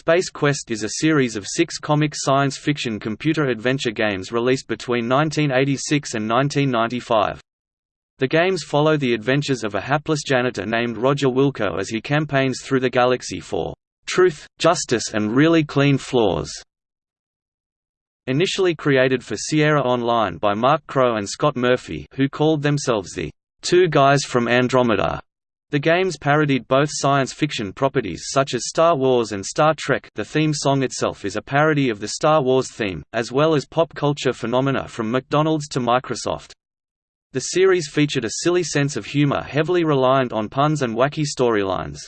Space Quest is a series of six comic science fiction computer adventure games released between 1986 and 1995. The games follow the adventures of a hapless janitor named Roger Wilco as he campaigns through the galaxy for truth, justice and really clean floors. Initially created for Sierra Online by Mark Crowe and Scott Murphy who called themselves the Two Guys from Andromeda. The games parodied both science fiction properties such as Star Wars and Star Trek the theme song itself is a parody of the Star Wars theme, as well as pop culture phenomena from McDonald's to Microsoft. The series featured a silly sense of humor heavily reliant on puns and wacky storylines.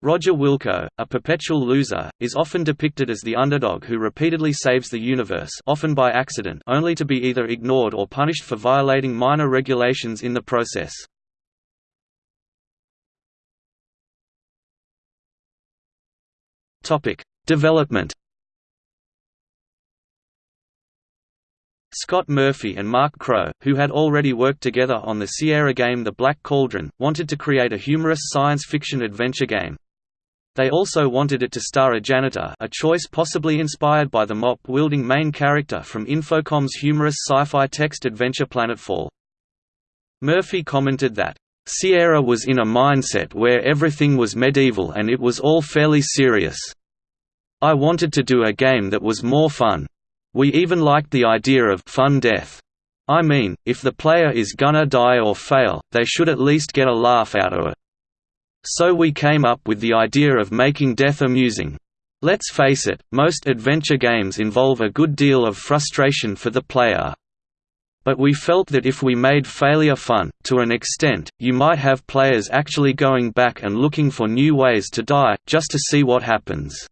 Roger Wilco, a perpetual loser, is often depicted as the underdog who repeatedly saves the universe often by accident only to be either ignored or punished for violating minor regulations in the process. Development Scott Murphy and Mark Crowe, who had already worked together on the Sierra game The Black Cauldron, wanted to create a humorous science fiction adventure game. They also wanted it to star a janitor a choice possibly inspired by the mop-wielding main character from Infocom's humorous sci-fi text adventure Planetfall. Murphy commented that, "...Sierra was in a mindset where everything was medieval and it was all fairly serious. I wanted to do a game that was more fun. We even liked the idea of fun death. I mean, if the player is gonna die or fail, they should at least get a laugh out of it. So we came up with the idea of making death amusing. Let's face it, most adventure games involve a good deal of frustration for the player. But we felt that if we made failure fun, to an extent, you might have players actually going back and looking for new ways to die, just to see what happens."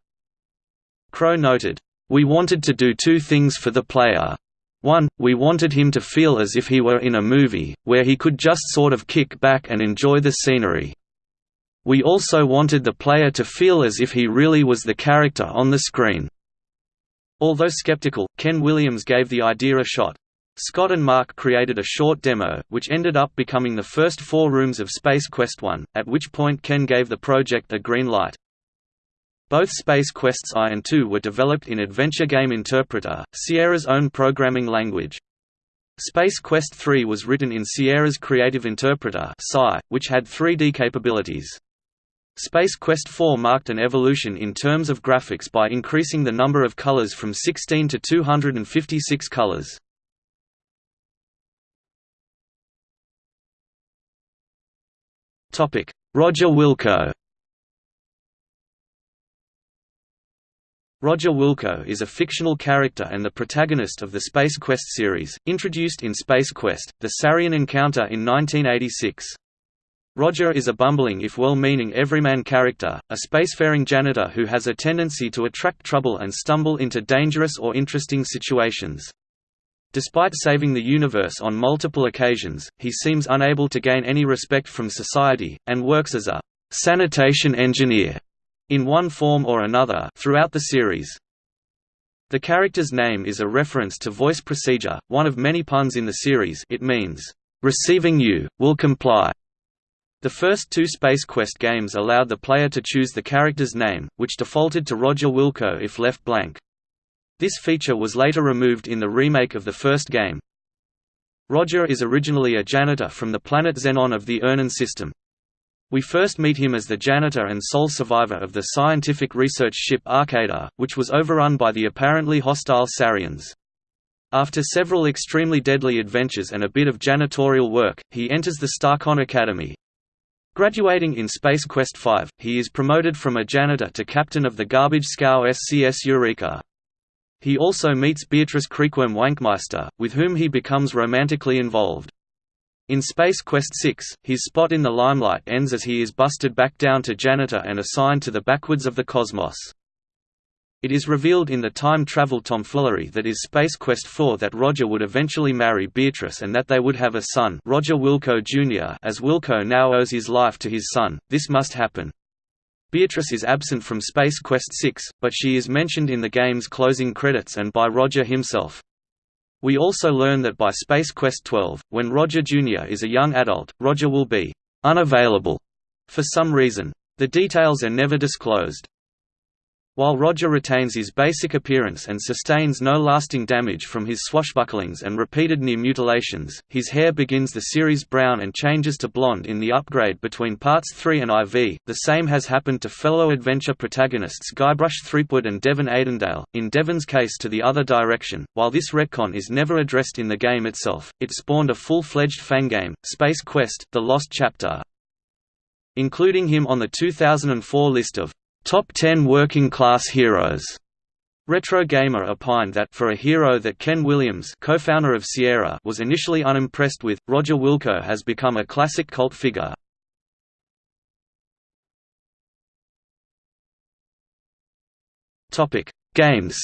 Crowe noted, We wanted to do two things for the player. One, we wanted him to feel as if he were in a movie, where he could just sort of kick back and enjoy the scenery. We also wanted the player to feel as if he really was the character on the screen. Although skeptical, Ken Williams gave the idea a shot. Scott and Mark created a short demo, which ended up becoming the first four rooms of Space Quest 1, at which point Ken gave the project a green light. Both Space Quests I and II were developed in Adventure Game Interpreter, Sierra's own programming language. Space Quest III was written in Sierra's Creative Interpreter which had 3D capabilities. Space Quest IV marked an evolution in terms of graphics by increasing the number of colors from 16 to 256 colors. Roger Wilco Roger Wilco is a fictional character and the protagonist of the Space Quest series, introduced in Space Quest, the Sarien Encounter in 1986. Roger is a bumbling if well-meaning everyman character, a spacefaring janitor who has a tendency to attract trouble and stumble into dangerous or interesting situations. Despite saving the universe on multiple occasions, he seems unable to gain any respect from society, and works as a «sanitation engineer» in one form or another throughout the series. The character's name is a reference to voice procedure, one of many puns in the series it means, «receiving you, will comply», the first two Space Quest games allowed the player to choose the character's name, which defaulted to Roger Wilco if left blank. This feature was later removed in the remake of the first game. Roger is originally a janitor from the planet Xenon of the Earnon system. We first meet him as the janitor and sole survivor of the scientific research ship Arcada, which was overrun by the apparently hostile Sariens. After several extremely deadly adventures and a bit of janitorial work, he enters the Starcon Academy, Graduating in Space Quest V, he is promoted from a janitor to captain of the garbage scow SCS Eureka. He also meets Beatrice Creekworm Wankmeister, with whom he becomes romantically involved. In Space Quest VI, his spot in the limelight ends as he is busted back down to janitor and assigned to the backwards of the cosmos. It is revealed in the time travel tomfoolery that is Space Quest 4 that Roger would eventually marry Beatrice and that they would have a son Roger Wilco Jr. as Wilco now owes his life to his son, this must happen. Beatrice is absent from Space Quest 6, but she is mentioned in the game's closing credits and by Roger himself. We also learn that by Space Quest 12, when Roger Jr. is a young adult, Roger will be «unavailable» for some reason. The details are never disclosed. While Roger retains his basic appearance and sustains no lasting damage from his swashbucklings and repeated near mutilations, his hair begins the series brown and changes to blonde in the upgrade between parts 3 and IV. The same has happened to fellow adventure protagonists Guybrush Threepwood and Devon Aidendale, in Devon's case to the other direction. While this retcon is never addressed in the game itself, it spawned a full-fledged fangame, Space Quest: The Lost Chapter. Including him on the 2004 list of Top 10 Working Class Heroes. Retro Gamer opined that for a hero that Ken Williams, co-founder of Sierra, was initially unimpressed with, Roger Wilco has become a classic cult figure. Games.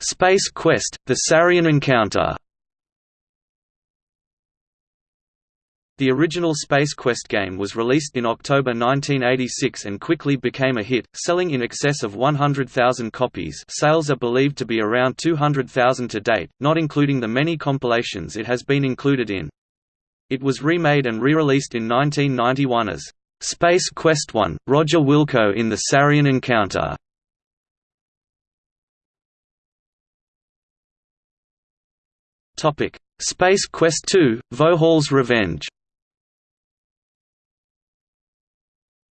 Space Quest: The Sarien Encounter. The original Space Quest game was released in October 1986 and quickly became a hit, selling in excess of 100,000 copies sales are believed to be around 200,000 to date, not including the many compilations it has been included in. It was remade and re-released in 1991 as Space Quest 1, Roger Wilco in the Sarien Encounter. Space Quest 2, Vohaul's Revenge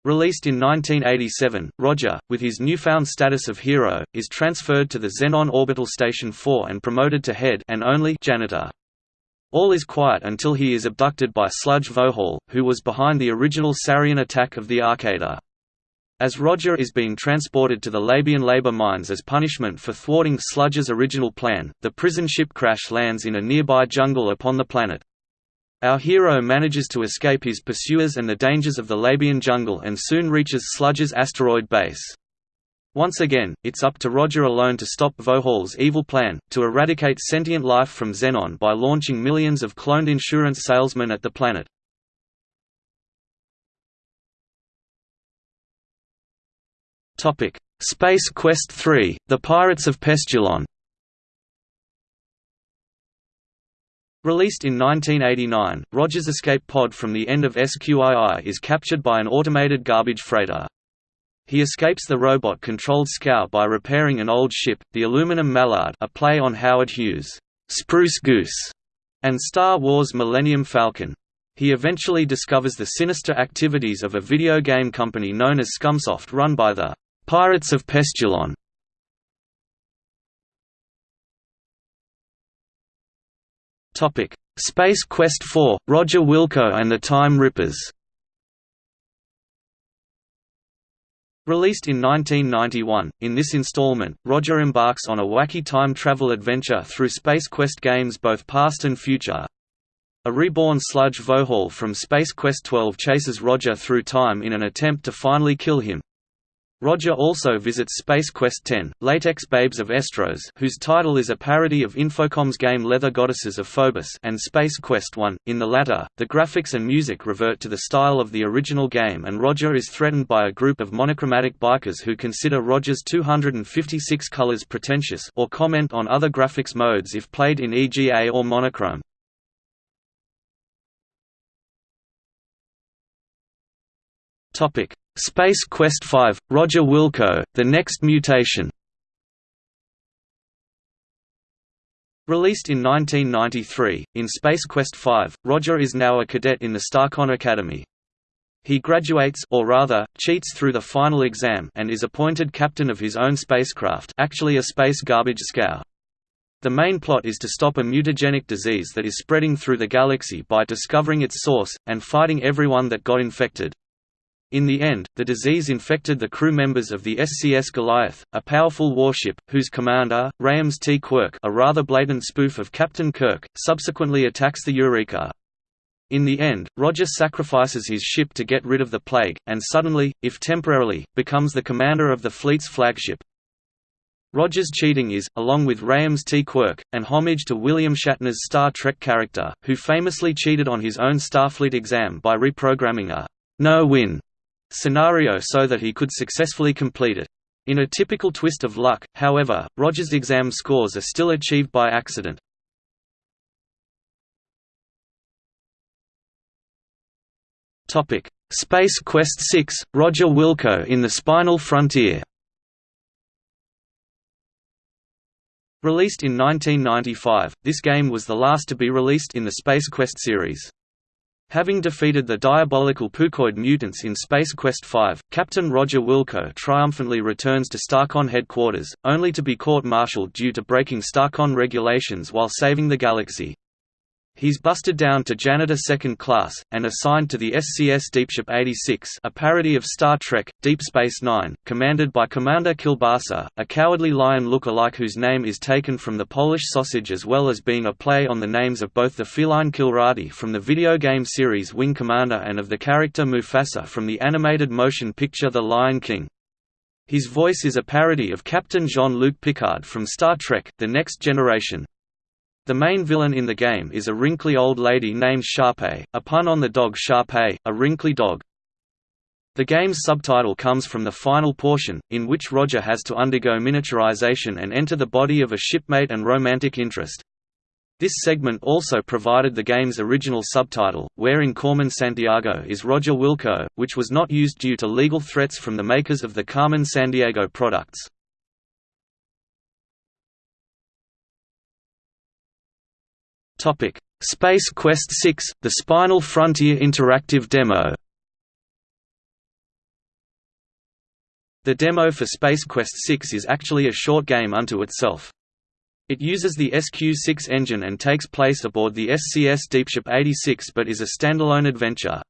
Released in 1987, Roger, with his newfound status of hero, is transferred to the Xenon Orbital Station 4 and promoted to head and only janitor. All is quiet until he is abducted by Sludge Vohaul, who was behind the original Sarien attack of the Arcadia. As Roger is being transported to the Labion labor mines as punishment for thwarting Sludge's original plan, the prison ship crash lands in a nearby jungle upon the planet. Our hero manages to escape his pursuers and the dangers of the Labion jungle and soon reaches Sludge's asteroid base. Once again, it's up to Roger alone to stop Vohaul's evil plan, to eradicate sentient life from Xenon by launching millions of cloned insurance salesmen at the planet. Space Quest 3, The Pirates of Pestulon Released in 1989, Roger's escape pod from the end of SQII is captured by an automated garbage freighter. He escapes the robot-controlled scow by repairing an old ship, the aluminum Mallard a play on Howard Hughes' Spruce Goose, and Star Wars Millennium Falcon. He eventually discovers the sinister activities of a video game company known as Scumsoft run by the Pirates of Pestulon. Topic: Space Quest 4: Roger Wilco and the Time Rippers. Released in 1991, in this installment, Roger embarks on a wacky time travel adventure through Space Quest games both past and future. A reborn sludge Vohaul from Space Quest 12 chases Roger through time in an attempt to finally kill him. Roger also visits Space Quest 10, Latex Babes of Estros whose title is a parody of Infocom's game Leather Goddesses of Phobos and Space Quest 1. In the latter, the graphics and music revert to the style of the original game and Roger is threatened by a group of monochromatic bikers who consider Roger's 256 colors pretentious or comment on other graphics modes if played in EGA or monochrome. Topic Space Quest 5, Roger Wilco, The Next Mutation Released in 1993, in Space Quest 5, Roger is now a cadet in the Starcon Academy. He graduates or rather, cheats through the final exam and is appointed captain of his own spacecraft actually a space garbage scow. The main plot is to stop a mutagenic disease that is spreading through the galaxy by discovering its source, and fighting everyone that got infected. In the end, the disease infected the crew members of the SCS Goliath, a powerful warship, whose commander, Rams T. Quirk a rather blatant spoof of Captain Kirk, subsequently attacks the Eureka. In the end, Roger sacrifices his ship to get rid of the plague, and suddenly, if temporarily, becomes the commander of the fleet's flagship. Roger's cheating is, along with Rams T. Quirk, an homage to William Shatner's Star Trek character, who famously cheated on his own Starfleet exam by reprogramming a no-win scenario so that he could successfully complete it. In a typical twist of luck, however, Roger's exam scores are still achieved by accident. Space Quest 6 – Roger Wilco in the Spinal Frontier Released in 1995, this game was the last to be released in the Space Quest series. Having defeated the diabolical Pukoid mutants in Space Quest V, Captain Roger Wilco triumphantly returns to Starcon headquarters, only to be court-martialed due to breaking Starcon regulations while saving the galaxy. He's busted down to Janitor Second Class, and assigned to the SCS Deepship 86 a parody of Star Trek, Deep Space Nine, commanded by Commander Kielbasa, a cowardly lion look-alike whose name is taken from the Polish sausage as well as being a play on the names of both the feline Kilrathi from the video game series Wing Commander and of the character Mufasa from the animated motion picture The Lion King. His voice is a parody of Captain Jean-Luc Picard from Star Trek, The Next Generation. The main villain in the game is a wrinkly old lady named Sharpei, a pun on the dog Shar-Pei, a wrinkly dog. The game's subtitle comes from the final portion, in which Roger has to undergo miniaturization and enter the body of a shipmate and romantic interest. This segment also provided the game's original subtitle, wherein Carmen Sandiego is Roger Wilco, which was not used due to legal threats from the makers of the Carmen Sandiego products. Topic: Space Quest 6: The Spinal Frontier interactive demo. The demo for Space Quest 6 is actually a short game unto itself. It uses the SQ-6 engine and takes place aboard the SCS Deepship 86 but is a standalone adventure.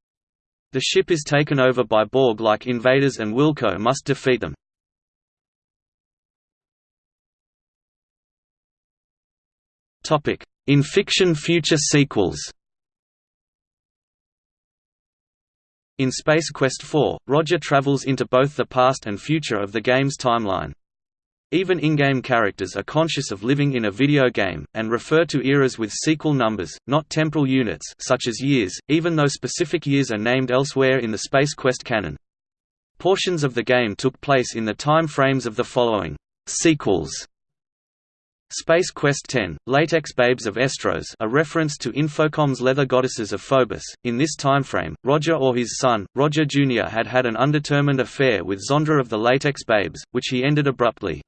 The ship is taken over by Borg-like invaders and Wilco must defeat them. Topic: in fiction future sequels In Space Quest IV, Roger travels into both the past and future of the game's timeline. Even in-game characters are conscious of living in a video game, and refer to eras with sequel numbers, not temporal units such as years, even though specific years are named elsewhere in the Space Quest canon. Portions of the game took place in the time frames of the following sequels Space Quest X, Latex Babes of Estros a reference to Infocom's leather goddesses of Phobos. In this timeframe, Roger or his son, Roger Jr. had had an undetermined affair with Zondra of the Latex Babes, which he ended abruptly.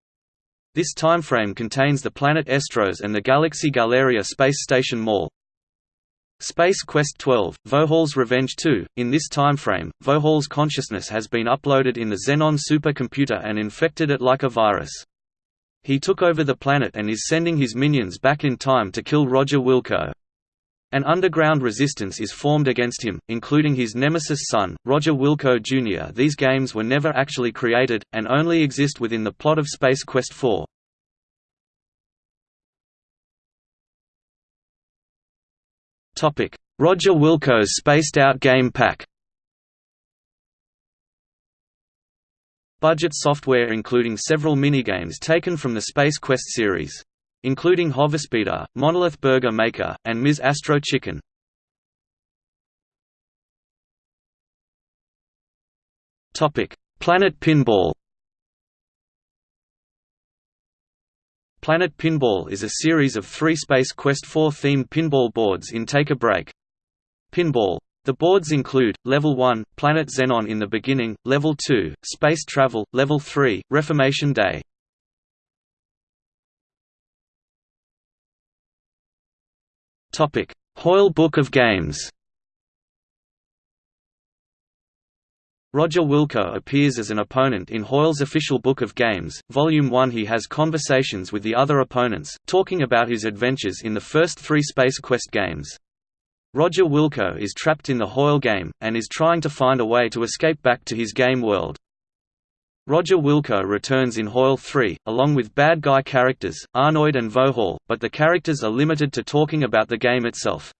This timeframe contains the planet Estros and the galaxy Galleria Space Station Mall. Space Quest 12, Vohaul's Revenge 2. In this timeframe, Vohaul's consciousness has been uploaded in the Xenon supercomputer and infected it like a virus. He took over the planet and is sending his minions back in time to kill Roger Wilco. An underground resistance is formed against him, including his nemesis son, Roger Wilco Jr. These games were never actually created, and only exist within the plot of Space Quest 4. Roger Wilco's spaced-out game pack Budget software including several minigames taken from the Space Quest series. Including Hoverspeeder, Monolith Burger Maker, and Ms. Astro Chicken. Planet Pinball Planet Pinball is a series of three Space Quest 4 themed pinball boards in Take a Break. Pinball the boards include, Level 1, Planet Xenon in the beginning, Level 2, Space Travel, Level 3, Reformation Day. Hoyle Book of Games Roger Wilco appears as an opponent in Hoyle's official Book of Games, Volume 1 He has conversations with the other opponents, talking about his adventures in the first three Space Quest games. Roger Wilco is trapped in the Hoyle game, and is trying to find a way to escape back to his game world. Roger Wilco returns in Hoyle 3, along with bad guy characters, Arnoid and Vohaul, but the characters are limited to talking about the game itself.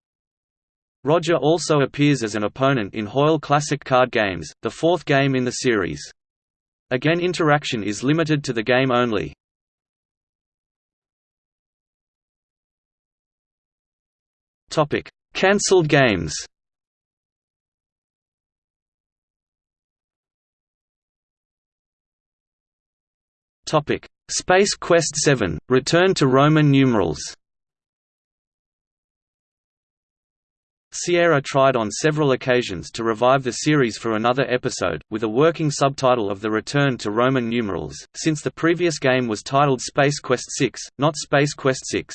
Roger also appears as an opponent in Hoyle Classic Card Games, the fourth game in the series. Again interaction is limited to the game only. Cancelled games. Space Quest 7 – Return to Roman numerals. Sierra tried on several occasions to revive the series for another episode, with a working subtitle of the return to Roman numerals, since the previous game was titled Space Quest 6, not Space Quest 6.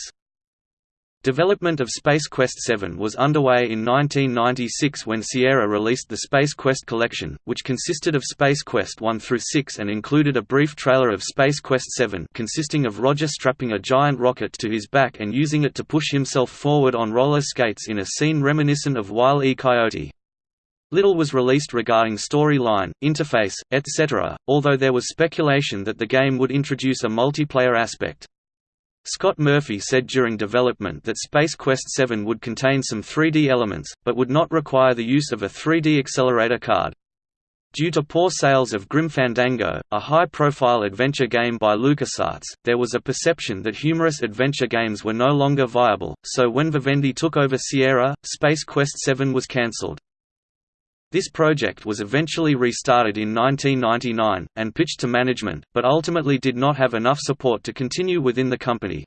Development of Space Quest 7 was underway in 1996 when Sierra released the Space Quest collection, which consisted of Space Quest 1 through 6 and included a brief trailer of Space Quest 7 consisting of Roger strapping a giant rocket to his back and using it to push himself forward on roller skates in a scene reminiscent of Wile E. Coyote. Little was released regarding storyline, interface, etc., although there was speculation that the game would introduce a multiplayer aspect. Scott Murphy said during development that Space Quest 7 would contain some 3D elements, but would not require the use of a 3D accelerator card. Due to poor sales of Grim Fandango, a high-profile adventure game by LucasArts, there was a perception that humorous adventure games were no longer viable, so when Vivendi took over Sierra, Space Quest 7 was cancelled. This project was eventually restarted in 1999, and pitched to management, but ultimately did not have enough support to continue within the company.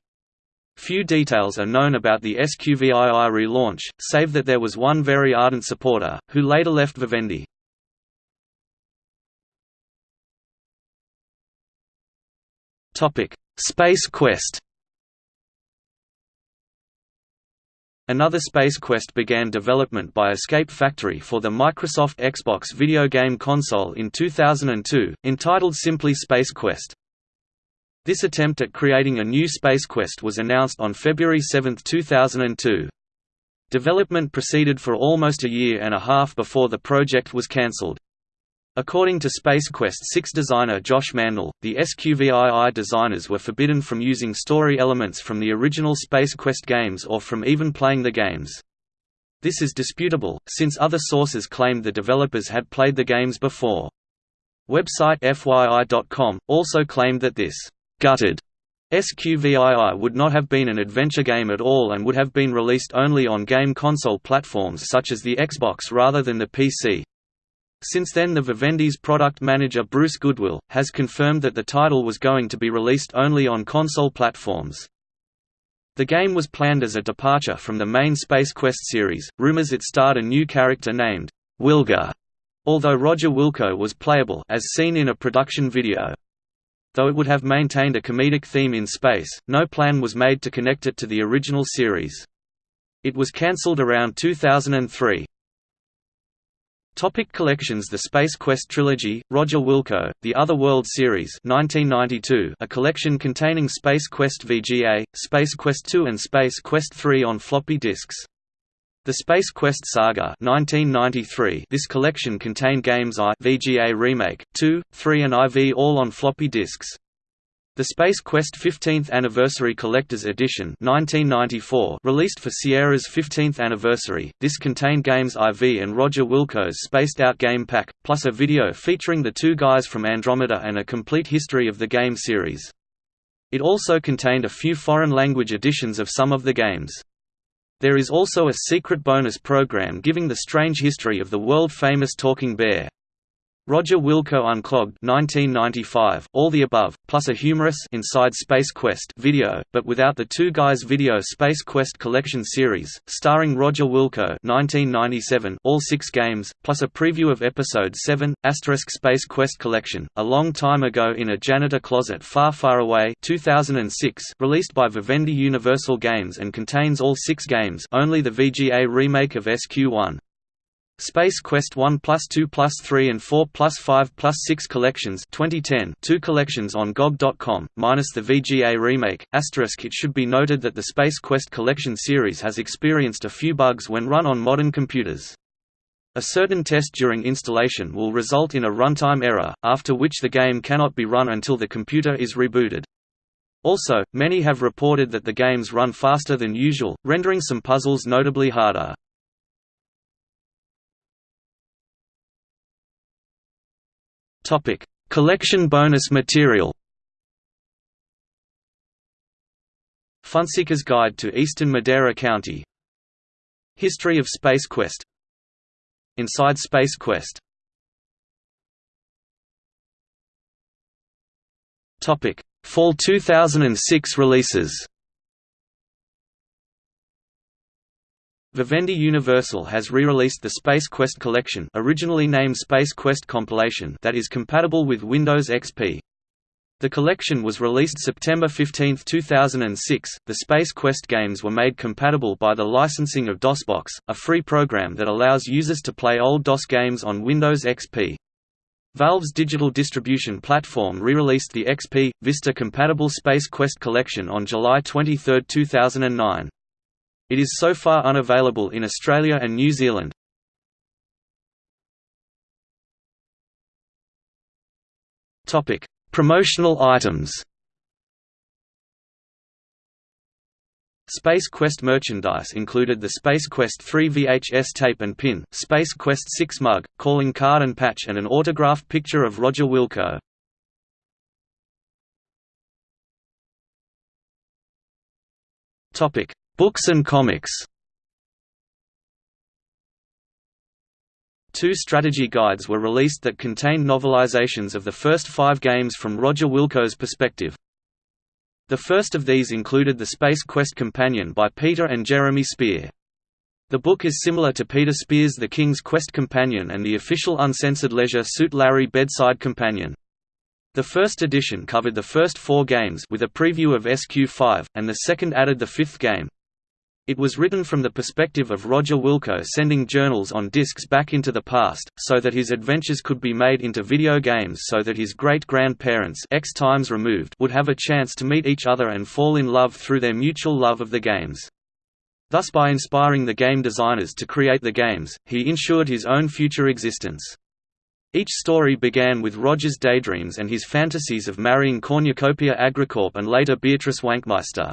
Few details are known about the SQVII relaunch, save that there was one very ardent supporter, who later left Vivendi. Space Quest Another Space Quest began development by Escape Factory for the Microsoft Xbox video game console in 2002, entitled simply Space Quest. This attempt at creating a new Space Quest was announced on February 7, 2002. Development proceeded for almost a year and a half before the project was cancelled. According to Space Quest 6 designer Josh Mandel, the SQVII designers were forbidden from using story elements from the original Space Quest games or from even playing the games. This is disputable, since other sources claimed the developers had played the games before. Website FYI.com, also claimed that this «gutted» SQVII would not have been an adventure game at all and would have been released only on game console platforms such as the Xbox rather than the PC. Since then the Vivendi's product manager Bruce Goodwill, has confirmed that the title was going to be released only on console platforms. The game was planned as a departure from the main Space Quest series, rumors it starred a new character named Wilga, although Roger Wilco was playable as seen in a production video. Though it would have maintained a comedic theme in space, no plan was made to connect it to the original series. It was cancelled around 2003. Topic collections The Space Quest Trilogy, Roger Wilco, The Other World Series 1992, a collection containing Space Quest VGA, Space Quest II and Space Quest III on floppy disks. The Space Quest Saga 1993, this collection contained games I VGA Remake, 2, 3 and IV all on floppy disks. The Space Quest 15th Anniversary Collector's Edition 1994 released for Sierra's 15th anniversary, this contained games IV and Roger Wilco's spaced-out game pack, plus a video featuring the two guys from Andromeda and a complete history of the game series. It also contained a few foreign language editions of some of the games. There is also a secret bonus program giving the strange history of the world-famous Talking Bear. Roger Wilco Unclogged 1995, all the above, plus a humorous Inside Space Quest video, but without the Two Guys Video Space Quest Collection series, starring Roger Wilco 1997, all six games, plus a preview of Episode 7, Asterisk Space Quest Collection, A Long Time Ago in a Janitor Closet Far Far Away 2006, released by Vivendi Universal Games and contains all six games only the VGA remake of SQ1. Space Quest 1 plus 2 plus 3 and 4 plus 5 plus 6 collections 2010 two collections on GOG.com, minus the VGA remake. Asterisk it should be noted that the Space Quest collection series has experienced a few bugs when run on modern computers. A certain test during installation will result in a runtime error, after which the game cannot be run until the computer is rebooted. Also, many have reported that the games run faster than usual, rendering some puzzles notably harder. Topic: Collection bonus material. Funseeker's Guide to Eastern Madeira County. History of Space Quest. Inside Space Quest. Topic: Fall 2006 releases. Vivendi Universal has re-released the Space Quest collection originally named Space Quest Compilation that is compatible with Windows XP. The collection was released September 15, 2006. The Space Quest games were made compatible by the licensing of DOSBox, a free program that allows users to play old DOS games on Windows XP. Valve's digital distribution platform re-released the XP, Vista-compatible Space Quest collection on July 23, 2009. It is so far unavailable in Australia and New Zealand. Topic: Promotional items. Space Quest merchandise included the Space Quest 3 VHS tape and pin, Space Quest 6 mug, calling card and patch and an autographed picture of Roger Wilco. Topic: Books and comics Two strategy guides were released that contained novelizations of the first five games from Roger Wilco's perspective. The first of these included the Space Quest Companion by Peter and Jeremy Spear. The book is similar to Peter Spear's The King's Quest Companion and the official uncensored Leisure Suit Larry Bedside Companion. The first edition covered the first four games with a preview of SQ5, and the second added the fifth game. It was written from the perspective of Roger Wilco sending journals on discs back into the past, so that his adventures could be made into video games so that his great-grandparents X times removed would have a chance to meet each other and fall in love through their mutual love of the games. Thus by inspiring the game designers to create the games, he ensured his own future existence. Each story began with Roger's daydreams and his fantasies of marrying Cornucopia Agricorp and later Beatrice Wankmeister.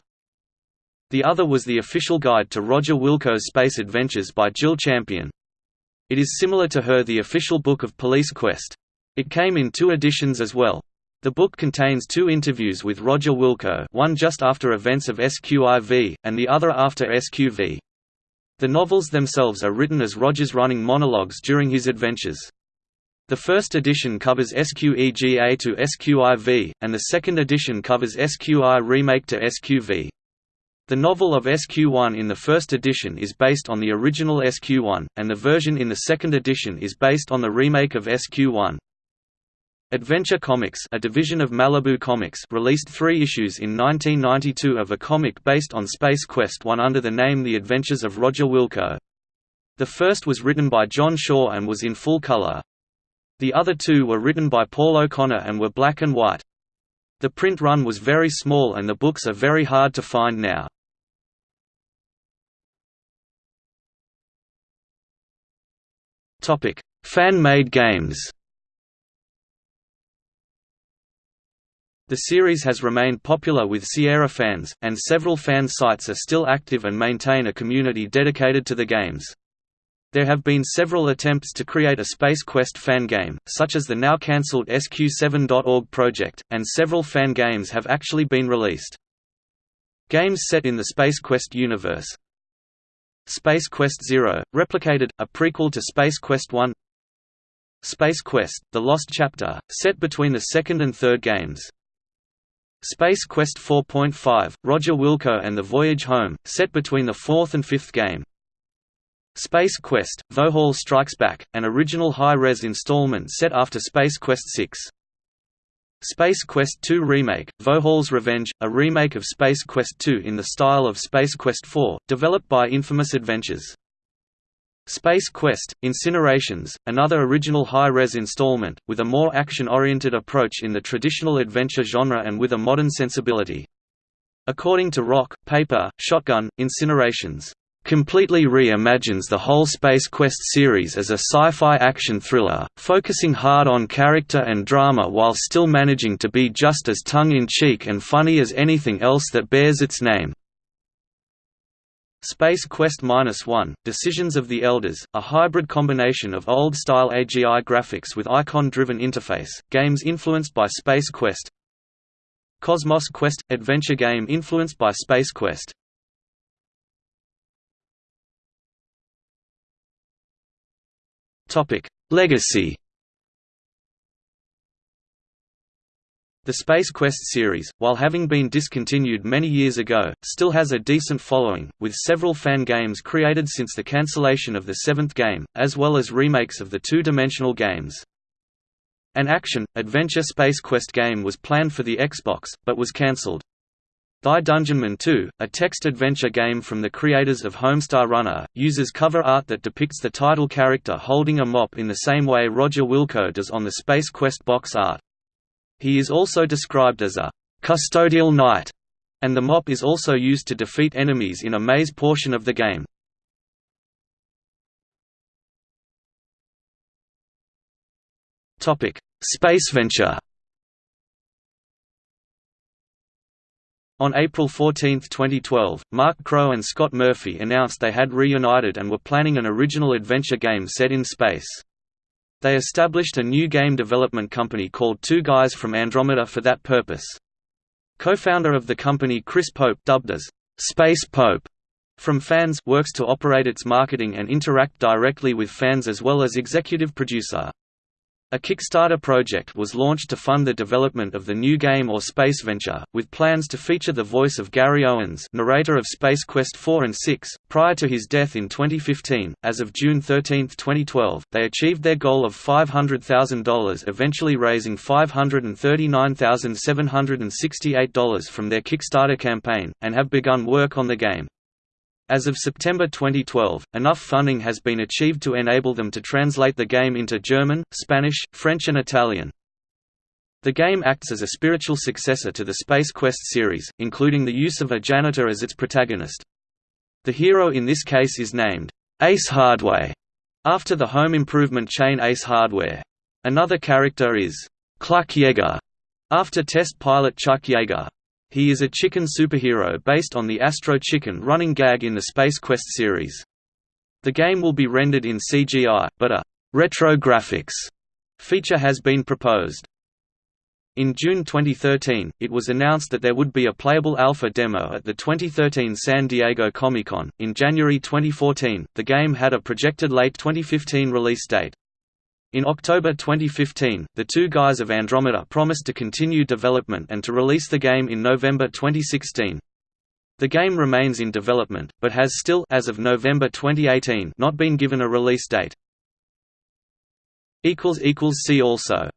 The other was the official guide to Roger Wilco's Space Adventures by Jill Champion. It is similar to her The Official Book of Police Quest. It came in two editions as well. The book contains two interviews with Roger Wilco one just after events of SQIV, and the other after SQV. The novels themselves are written as Roger's running monologues during his adventures. The first edition covers SQEGA to SQIV, and the second edition covers SQI remake to SQV. The novel of SQ1 in the first edition is based on the original SQ1, and the version in the second edition is based on the remake of SQ1. Adventure Comics a division of Malibu Comics released three issues in 1992 of a comic based on Space Quest 1 under the name The Adventures of Roger Wilco. The first was written by John Shaw and was in full color. The other two were written by Paul O'Connor and were black and white. The print run was very small and the books are very hard to find now. Topic: Fan-made games. The series has remained popular with Sierra fans, and several fan sites are still active and maintain a community dedicated to the games. There have been several attempts to create a Space Quest fan game, such as the now cancelled SQ7.org project, and several fan games have actually been released. Games set in the Space Quest universe, Space Quest Zero, replicated, a prequel to Space Quest One. Space Quest, The Lost Chapter, set between the second and third games. Space Quest 4.5, Roger Wilco and the Voyage Home, set between the fourth and fifth game. Space Quest, Vohaul Strikes Back, an original high-res installment set after Space Quest 6 Space Quest II Remake, Vohaul's Revenge, a remake of Space Quest II in the style of Space Quest IV, developed by Infamous Adventures. Space Quest, Incinerations, another original high-res installment, with a more action-oriented approach in the traditional adventure genre and with a modern sensibility. According to Rock, Paper, Shotgun, Incinerations completely re-imagines the whole Space Quest series as a sci-fi action thriller, focusing hard on character and drama while still managing to be just as tongue-in-cheek and funny as anything else that bears its name. Space Quest One, Decisions of the Elders, a hybrid combination of old-style AGI graphics with icon-driven interface, games influenced by Space Quest Cosmos Quest – adventure game influenced by Space Quest Topic: Legacy. The Space Quest series, while having been discontinued many years ago, still has a decent following, with several fan games created since the cancellation of the seventh game, as well as remakes of the two-dimensional games. An action-adventure Space Quest game was planned for the Xbox, but was cancelled. Thy Dungeonman 2, a text-adventure game from the creators of Homestar Runner, uses cover art that depicts the title character holding a mop in the same way Roger Wilco does on the Space Quest box art. He is also described as a «custodial knight», and the mop is also used to defeat enemies in a maze portion of the game. Spaceventure On April 14, 2012, Mark Crowe and Scott Murphy announced they had reunited and were planning an original adventure game set in space. They established a new game development company called Two Guys from Andromeda for that purpose. Co-founder of the company Chris Pope dubbed as Space Pope from fans works to operate its marketing and interact directly with fans as well as executive producer. A Kickstarter project was launched to fund the development of the new game or space venture, with plans to feature the voice of Gary Owens, narrator of Space Quest 4 and 6, prior to his death in 2015. As of June 13, 2012, they achieved their goal of $500,000, eventually raising $539,768 from their Kickstarter campaign, and have begun work on the game. As of September 2012, enough funding has been achieved to enable them to translate the game into German, Spanish, French and Italian. The game acts as a spiritual successor to the Space Quest series, including the use of a janitor as its protagonist. The hero in this case is named Ace Hardware, after the home improvement chain Ace Hardware. Another character is Cluck Yeager, after test pilot Chuck Yeager. He is a chicken superhero based on the Astro Chicken running gag in the Space Quest series. The game will be rendered in CGI, but a «retro graphics» feature has been proposed. In June 2013, it was announced that there would be a playable alpha demo at the 2013 San Diego Comic-Con. In January 2014, the game had a projected late 2015 release date. In October 2015, the two guys of Andromeda promised to continue development and to release the game in November 2016. The game remains in development, but has still as of November 2018 not been given a release date. See also